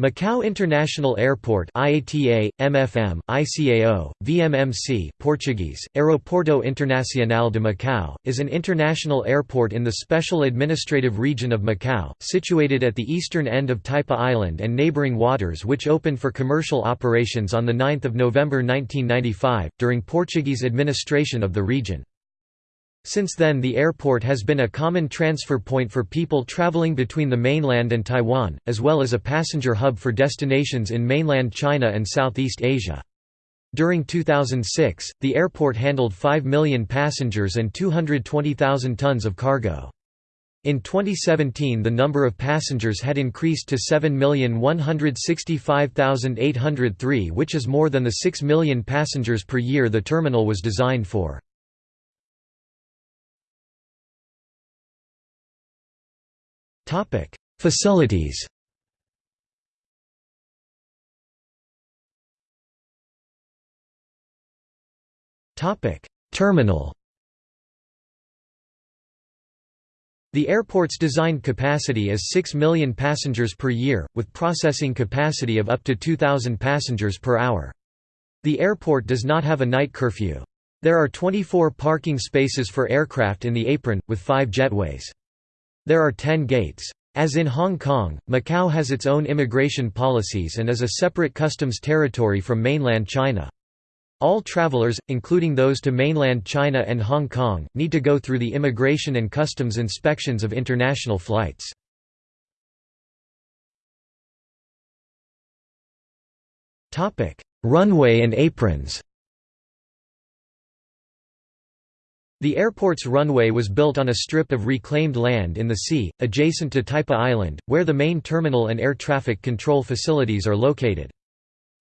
Macau International Airport IATA, MFM, ICAO, VMMC Portuguese, Aeroporto Internacional de Macau, is an international airport in the Special Administrative Region of Macau, situated at the eastern end of Taipa Island and neighboring waters which opened for commercial operations on 9 November 1995, during Portuguese administration of the region. Since then the airport has been a common transfer point for people traveling between the mainland and Taiwan, as well as a passenger hub for destinations in mainland China and Southeast Asia. During 2006, the airport handled 5 million passengers and 220,000 tons of cargo. In 2017 the number of passengers had increased to 7,165,803 which is more than the 6 million passengers per year the terminal was designed for. Topic: Facilities. Topic: Terminal. The airport's designed capacity is 6 million passengers per year, with processing capacity of up to 2,000 passengers per hour. The airport does not have a night curfew. There are 24 parking spaces for aircraft in the apron, with five jetways. There are ten gates. As in Hong Kong, Macau has its own immigration policies and is a separate customs territory from mainland China. All travelers, including those to mainland China and Hong Kong, need to go through the immigration and customs inspections of international flights. Runway and aprons The airport's runway was built on a strip of reclaimed land in the sea, adjacent to Taipa Island, where the main terminal and air traffic control facilities are located.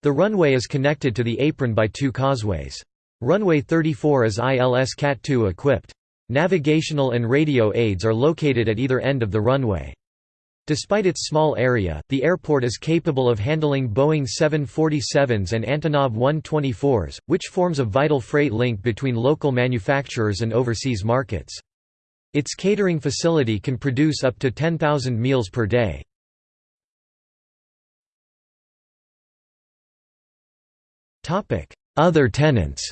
The runway is connected to the apron by two causeways. Runway 34 is ILS CAT-2 equipped. Navigational and radio aids are located at either end of the runway. Despite its small area, the airport is capable of handling Boeing 747s and Antonov 124s, which forms a vital freight link between local manufacturers and overseas markets. Its catering facility can produce up to 10,000 meals per day. Other tenants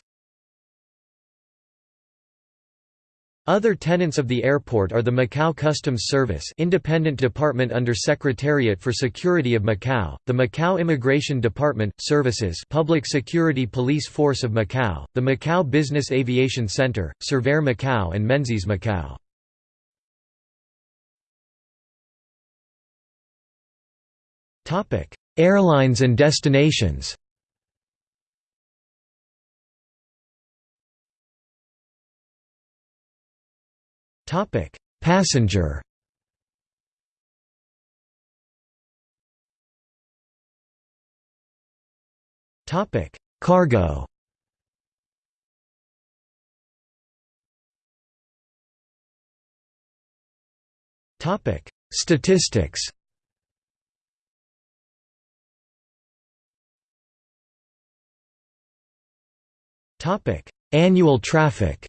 Other tenants of the airport are the Macau Customs Service independent department under Secretariat for Security of Macau, the Macau Immigration Department, Services Public Security Police Force of Macau, the Macau Business Aviation Center, Surveyor Macau and Menzies Macau. Airlines and destinations Topic: Passenger. Topic: Cargo. Topic: Statistics. Topic: Annual traffic.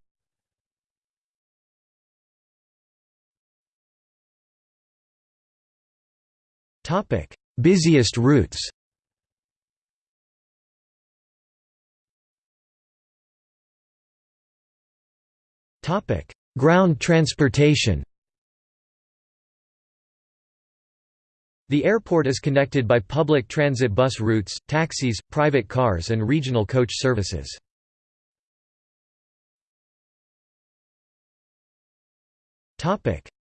Topic: Busiest routes. Topic: Ground transportation. The airport is connected by public transit bus routes, taxis, private cars and regional coach services.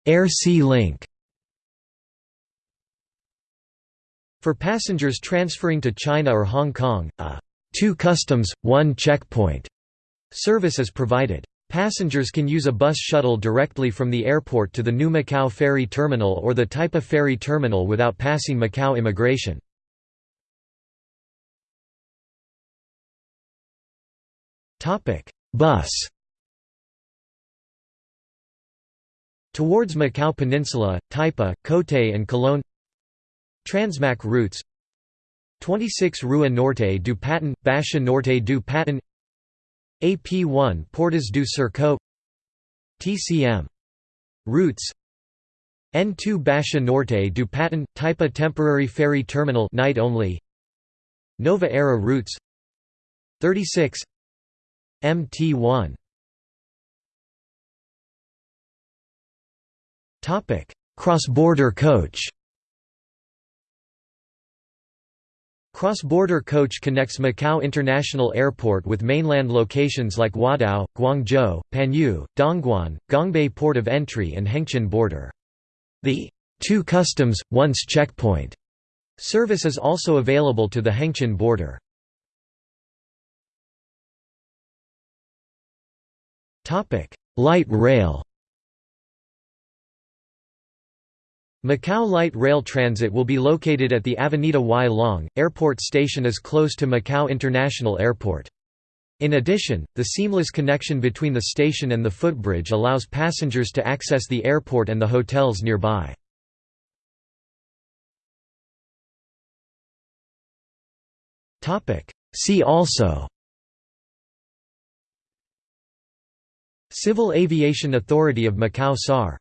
Air-Sea link For passengers transferring to China or Hong Kong, a two customs, one checkpoint service is provided. Passengers can use a bus shuttle directly from the airport to the New Macau Ferry Terminal or the Taipa Ferry Terminal without passing Macau immigration. Bus Towards Macau Peninsula, Taipa, Cotai and Coloane Transmac routes 26 Rua Norte du Patin, Baixa Norte du Patin AP1 Portas do Cerco. TCM routes N2 Basha Norte du Patin – Taipa Temporary Ferry Terminal night only. Nova Era routes 36 MT1 Cross-border coach Cross-border coach connects Macau International Airport with mainland locations like Huadao, Guangzhou, Panyu, Dongguan, Gongbei Port of Entry and Hengqin border. The two customs, once checkpoint service is also available to the Hengqin border. Light rail Macau Light Rail Transit will be located at the Avenida Wai Long. Airport station is close to Macau International Airport. In addition, the seamless connection between the station and the footbridge allows passengers to access the airport and the hotels nearby. See also Civil Aviation Authority of Macau SAR